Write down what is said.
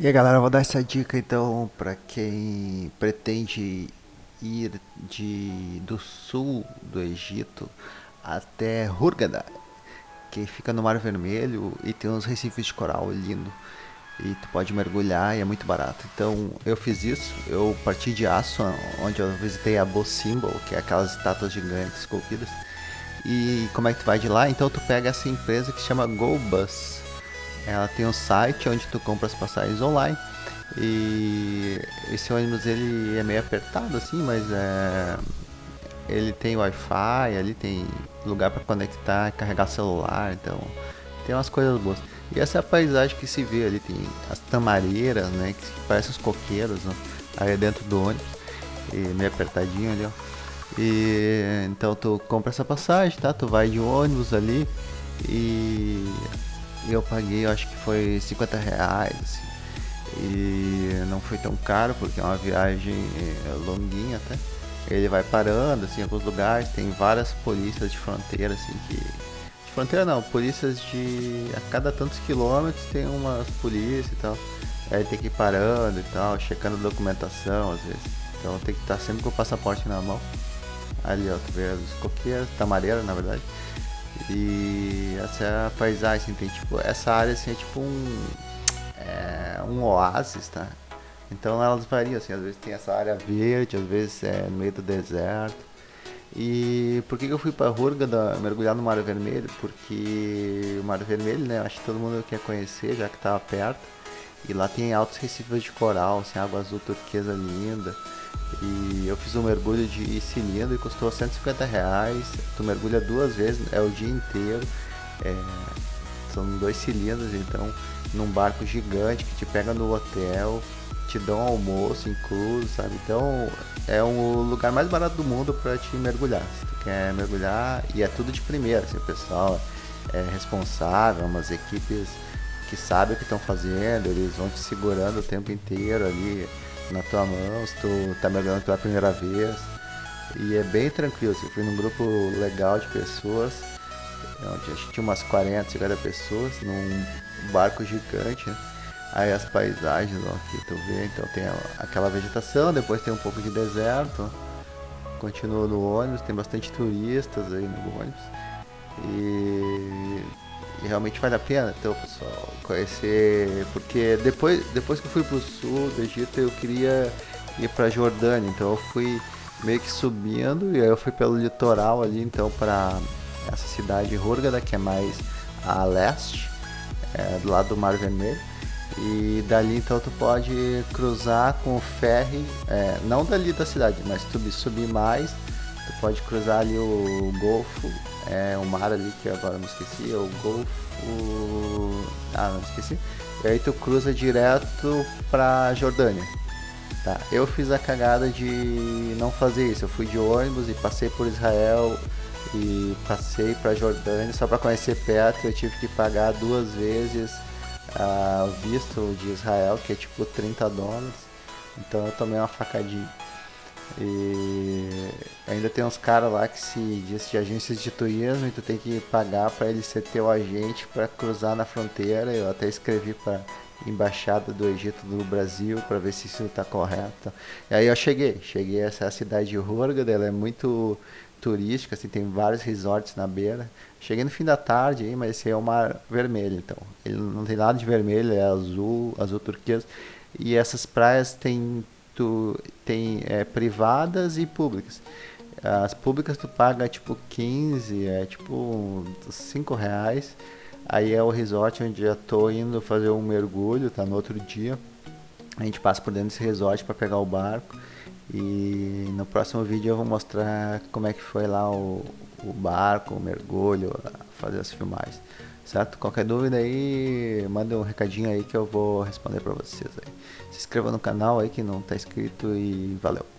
E aí galera, eu vou dar essa dica então para quem pretende ir de, do sul do Egito até Hurghada, que fica no Mar Vermelho e tem uns recifes de coral lindo. E tu pode mergulhar e é muito barato. Então eu fiz isso, eu parti de Aço, onde eu visitei a Bo Symbol, que é aquelas estátuas gigantes esculpidas. E como é que tu vai de lá? Então tu pega essa empresa que se chama GoBus ela tem um site onde tu compra as passagens online. E esse ônibus ele é meio apertado assim, mas é ele tem Wi-Fi, ali tem lugar para conectar, carregar celular, então tem umas coisas boas. E essa é a paisagem que se vê ali, tem as tamareiras, né, que parecem os coqueiros, né, aí dentro do ônibus, e meio apertadinho ali, ó. E então tu compra essa passagem, tá? Tu vai de ônibus ali e eu paguei, eu acho que foi 50 reais, assim. E não foi tão caro, porque é uma viagem é, longuinha até. Ele vai parando, assim, em alguns lugares, tem várias polícias de fronteira, assim, que... De fronteira não, polícias de... A cada tantos quilômetros tem umas polícias e tal. Aí tem que ir parando e tal, checando documentação às vezes. Então tem que estar sempre com o passaporte na mão. Ali, ó, tu vê os coqueiros, tamareira, na verdade. E essa é paisagem, tem tipo, essa área assim é tipo um, é, um oásis, tá? Então elas variam, assim, às vezes tem essa área verde, às vezes é no meio do deserto. E por que, eu fui para Hurghada mergulhar no Mar Vermelho? Porque o Mar Vermelho, né, acho que todo mundo quer conhecer, já que estava perto. E lá tem altos recifes de coral, assim, água azul turquesa linda. E eu fiz um mergulho de cilindro e custou 150 reais. Tu mergulha duas vezes, é o dia inteiro. É, são dois cilindros, então num barco gigante que te pega no hotel, te dão almoço incluso, sabe? Então é um lugar mais barato do mundo para te mergulhar. Se tu quer mergulhar, e é tudo de primeira, assim, o pessoal é responsável, umas equipes que sabem o que estão fazendo, eles vão te segurando o tempo inteiro ali na tua mão, se tu tá mergulhando pela primeira vez. E é bem tranquilo, assim, fui num grupo legal de pessoas, onde acho que tinha umas 40, 50 pessoas, num barco gigante, né? Aí as paisagens ó, que tu vê, então tem aquela vegetação, depois tem um pouco de deserto, continua no ônibus, tem bastante turistas aí no ônibus. E realmente vale a pena, então, pessoal, conhecer. Porque depois, depois que eu fui pro sul do Egito, eu queria ir pra Jordânia. Então eu fui meio que subindo e aí eu fui pelo litoral ali, então, para essa cidade Hurghada, que é mais a leste, é, do lado do Mar Vermelho. E dali então tu pode cruzar com o ferry, é, não dali da cidade, mas tu subir mais, tu pode cruzar ali o Golfo é um mar ali que agora não esqueci, é o Golfo. Ah, não esqueci. E aí tu cruza direto pra Jordânia. Tá? Eu fiz a cagada de não fazer isso. Eu fui de ônibus e passei por Israel e passei pra Jordânia só para conhecer perto. Eu tive que pagar duas vezes ah, o visto de Israel, que é tipo 30 dólares. Então eu tomei uma facadinha. E ainda tem uns caras lá que se diz de agências de turismo e tu tem que pagar para ele ser teu agente para cruzar na fronteira. Eu até escrevi para embaixada do Egito do Brasil para ver se isso está correto. E aí eu cheguei, cheguei a essa cidade de Hurghada, ela é muito turística, assim, tem vários resorts na beira. Cheguei no fim da tarde aí, mas esse é o mar vermelho, então. Ele não tem nada de vermelho, é azul, azul turquesa. E essas praias têm tu tem é, privadas e públicas. As públicas tu paga tipo 15, é tipo 5 reais. Aí é o resort onde já tô indo fazer um mergulho, tá no outro dia. A gente passa por dentro desse resort para pegar o barco. E no próximo vídeo eu vou mostrar como é que foi lá o, o barco, o mergulho, fazer as filmagens certo? Qualquer dúvida aí, manda um recadinho aí que eu vou responder para vocês aí. Se inscreva no canal aí que não está inscrito e valeu.